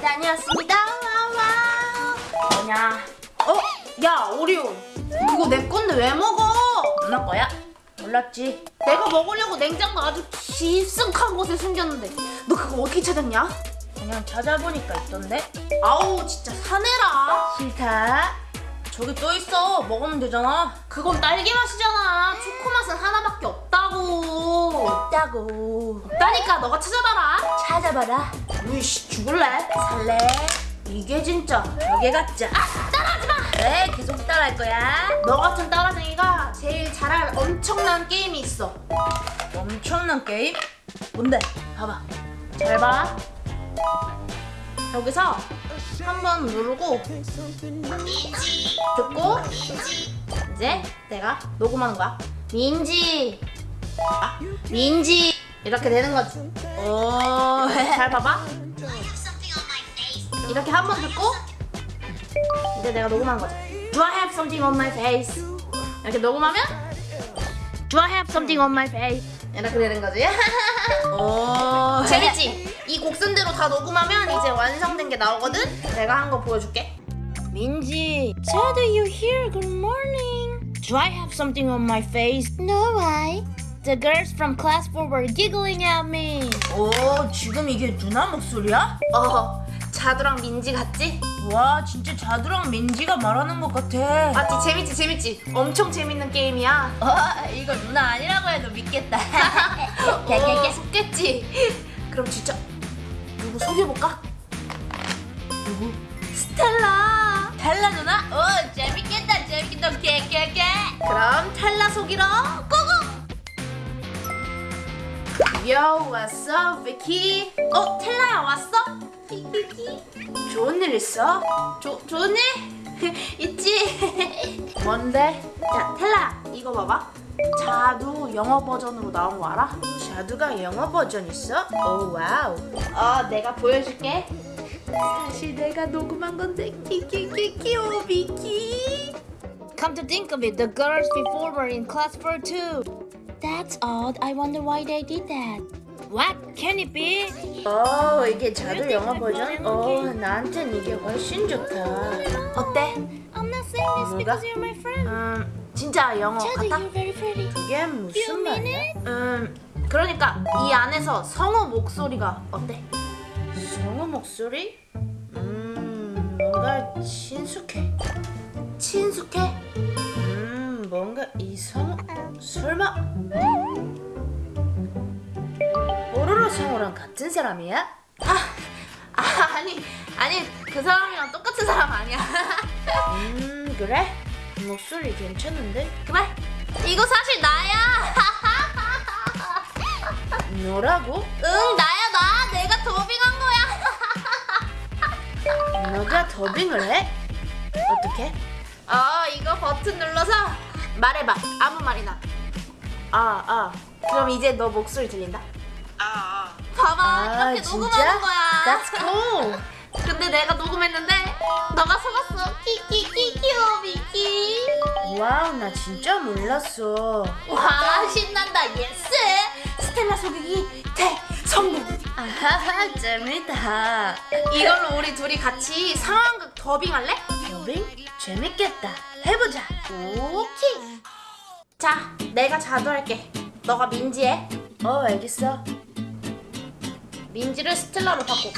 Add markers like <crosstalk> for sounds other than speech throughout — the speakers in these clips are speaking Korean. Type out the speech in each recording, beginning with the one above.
다녀왔습니다. 와와. 뭐냐? 어? 야 오리온. 그거 내 건데 왜 먹어? 누나 거야? 몰랐지. 내가 먹으려고 냉장고 아주 깊숙한 곳에 숨겼는데 너 그거 어떻게 찾았냐? 그냥 찾아보니까 있던데. 아우 진짜 사내라. 싫다. 저기 또 있어. 먹으면 되잖아. 그건 딸기 맛이잖아. 초코 맛은 하나밖에 없다고. 있다고. 없다니까 너가 찾아봐라. 찾아봐라. 으이씨 죽을래? 살래? 이게 진짜 벽에 갖자. 아 따라하지 마. 그래, 계속 따라할 거야. 너 같은 따라쟁이가 제일 잘할 엄청난 게임이 있어. 엄청난 게임? 뭔데? 봐봐. 잘 봐. 여기서 한 번 누르고 듣고 이제 내가 녹음하는 거야. 민지. 아, 민지. 이렇게 되는 거지. 오. 잘 봐봐. 이렇게 한 번 듣고 이제 내가 녹음하는 거지. Do I have something on my face? 이렇게 녹음하면 Do I have something on my face? 이렇게 되는 거지. 오. 재밌지? 이 곡선대로 다 녹음하면 이제 완성된 게 나오거든? 내가 한 거 보여줄게. 민지. So do you hear? Good morning. Do I have something on my face? No, why? The girls from class 4 were giggling at me. 오, 지금 이게 누나 목소리야? 어, 자두랑 민지 같지? 와, 진짜 자두랑 민지가 말하는 것 같아. 맞지? 재밌지? 재밌지? 엄청 재밌는 게임이야. 어, 이거 누나 아니라고 해도 믿겠다. <laughs> 어, 속겠지? 그럼 진짜 누구 소개해볼까? 누구? 스텔라. 달라 누나? 오, 재밌겠다, 재밌겠다. 깨깨깨. 그럼 텔라 속이러 go go! Yo, what's up, 비키? 어, 텔라야 왔어? <laughs> 좋은 일 있어? 조, 좋은 일? <laughs> 있지? <laughs> 뭔데? 자, 텔라, 이거 봐봐. 자두 영어 버전으로 나온 거 알아? 자두가 영어 버전 있어? 오, wow. 어, 내가 보여줄게. 사실 내가 녹음한 건데, 키키키 귀여워, 비키. Come to think of it, the girls before were in class 4 too. That's odd. I wonder why they did that. What? Can it be? 어, 이게 자두 영어 버전? 어, 나한텐 이게 훨씬 좋다. 어때? I'm not saying this 뭐가? because you're my friend. 음, 진짜 영어 같아? you're very pretty. 이게 무슨 말이야? 음, 그러니까 이 안에서 성우 목소리가 어때? 성우 목소리? 음, 뭔가 친숙해. 친숙해? 음, 뭔가 이성 설마 뽀로로 성우랑 같은 사람이야? 아, 아 아니 아니 그 사람이랑 똑같은 사람 아니야. 음, 그래? 목소리 괜찮은데? 그만. 이거 사실 나야. 너라고? 응 나야 나. 내가 더빙한 거야. 너가 더빙을 해? 어떻게? 어 이거 버튼 눌러서 말해봐. 아무 말이나. 아, 아. 그럼 이제 너 목소리 들린다. 아, 봐봐 아, 이렇게 진짜? 녹음하는 거야. That's cool. <laughs> 근데 내가 녹음했는데 너가 속았어. 키키키 귀여워 비키. Wow, 나 진짜 몰랐어. 와 신난다 yes. 스텔라 속이기 대 성공. 아하하, 재밌다. 이걸로 우리 둘이 같이 상황극 더빙할래? 더빙? 재밌겠다. 해보자. 오케이. 자, 내가 자두할게. 너가 민지해. 어, 알겠어. 민지를 스텔라로 바꿔.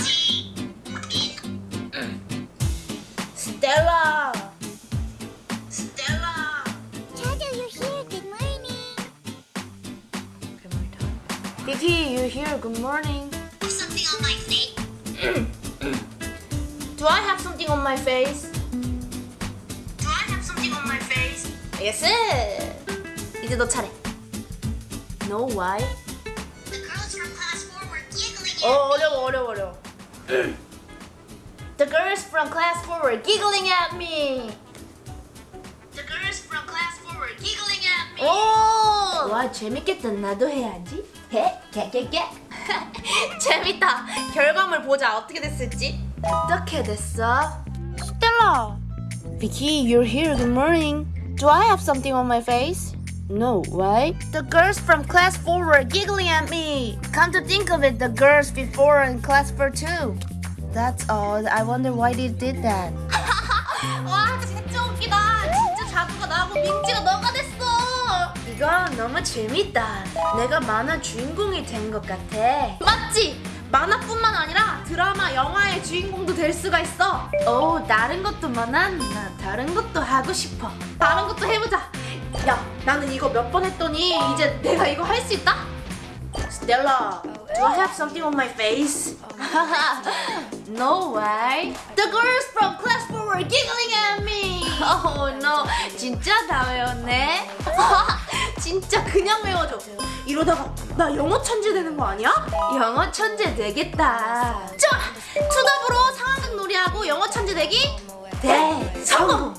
스텔라. 스텔라. Chadu, you're here. Good morning. Vicky, you here? Good morning. Something on my face. Do I have something on my face? Yes. 이제 너 차례. No why? The girls from class 4 were giggling 어 어려워 어려워 어려워. The girls from class 4 were giggling at me. The girls from class 4 were giggling at me. 오! 와, 재밌겠다. 나도 해야지. 해? 깨깨깨. 재밌다. 결과물 보자. 어떻게 됐을지. 어떻게 됐어? Stella. Vicky, you're here. Good morning. Do I have something on my face? No, why? The girls from class 4 were giggling at me. Come to think of it, the girls before in class 4 too. That's odd. I wonder why they did that. <laughs> 와 진짜 웃기다. 진짜 자두가 나고 민지가 너가 됐어. 이거 너무 재밌다. 내가 만화 주인공이 된 것 같아. 맞지? 만화뿐만 아니라 드라마, 영화의 주인공도 될 수가 있어. 오, 다른 것도 많아? 나 다른 것도 하고 싶어. 다른 것도 해보자. 야, 나는 이거 몇 번 했더니 이제 내가 이거 할 수 있다? Stella, do I have something on my face? no way. The girls from class 4 were giggling at me. Oh no, 진짜 다 외웠네. 진짜 그냥 외워줘. 이러다가 나 영어 천재 되는 거 아니야? 영어 천재 되겠다. 자, 투답으로 상황극 놀이하고 영어 천재 되기 대 성공.